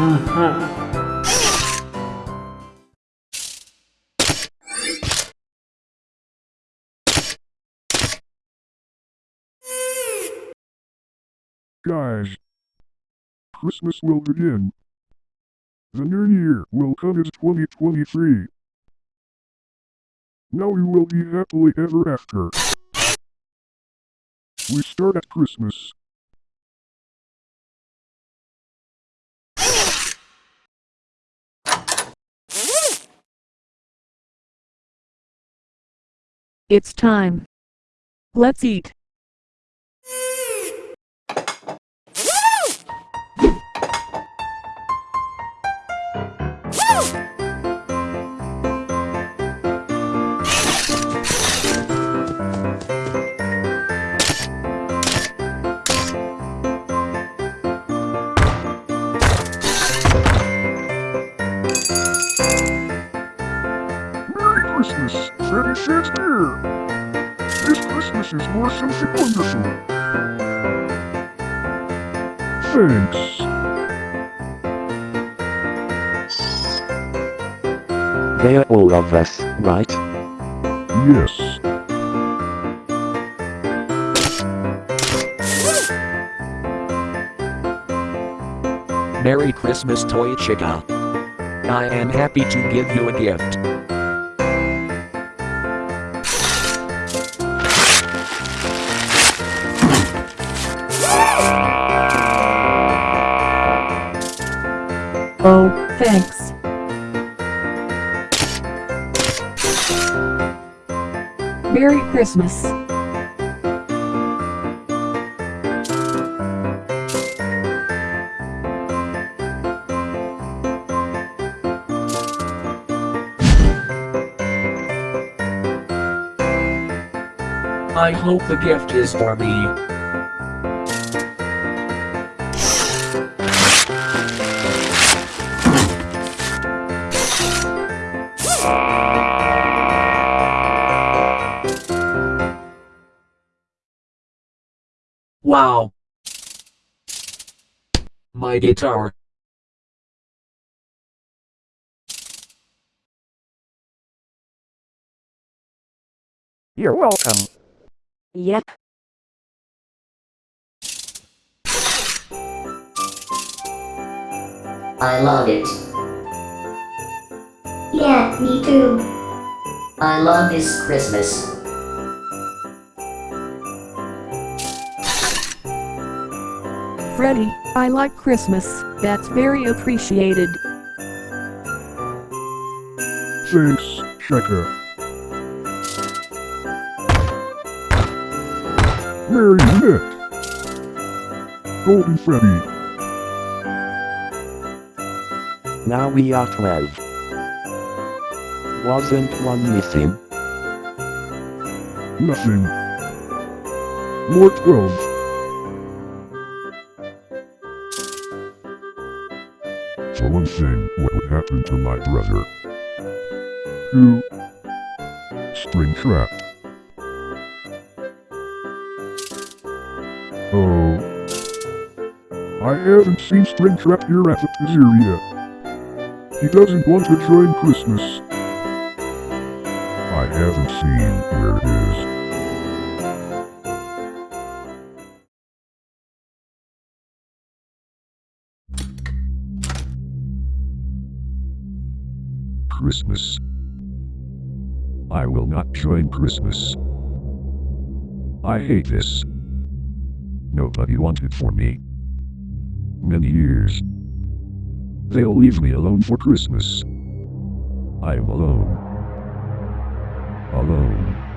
Uh-huh. Guys, Christmas will begin. The new year will come as 2023. Now we will be happily ever after. We start at Christmas. It's time. Let's eat. Freddy Shakespeare! This Christmas is more something wonderful. Thanks. They're all of us, right? Yes. Merry Christmas, Toy Chica. I am happy to give you a gift. Oh, thanks. Merry Christmas. I hope the gift is for me. Wow. My guitar. You're welcome. Yep. I love it. Yeah, me too. I love this Christmas. Freddy, I like Christmas. That's very appreciated. Thanks, Shaka. Marionette. Golden Freddy. Now we are 12. Wasn't one missing? Nothing. More 12. For one thing, what would happen to my brother? Who? Springtrap. Oh. I haven't seen Springtrap here at the pizzeria. He doesn't want to join Christmas. I haven't seen where it is. Christmas. I will not join Christmas. I hate this. Nobody wanted for me. Many years. They'll leave me alone for Christmas. I am alone. Alone.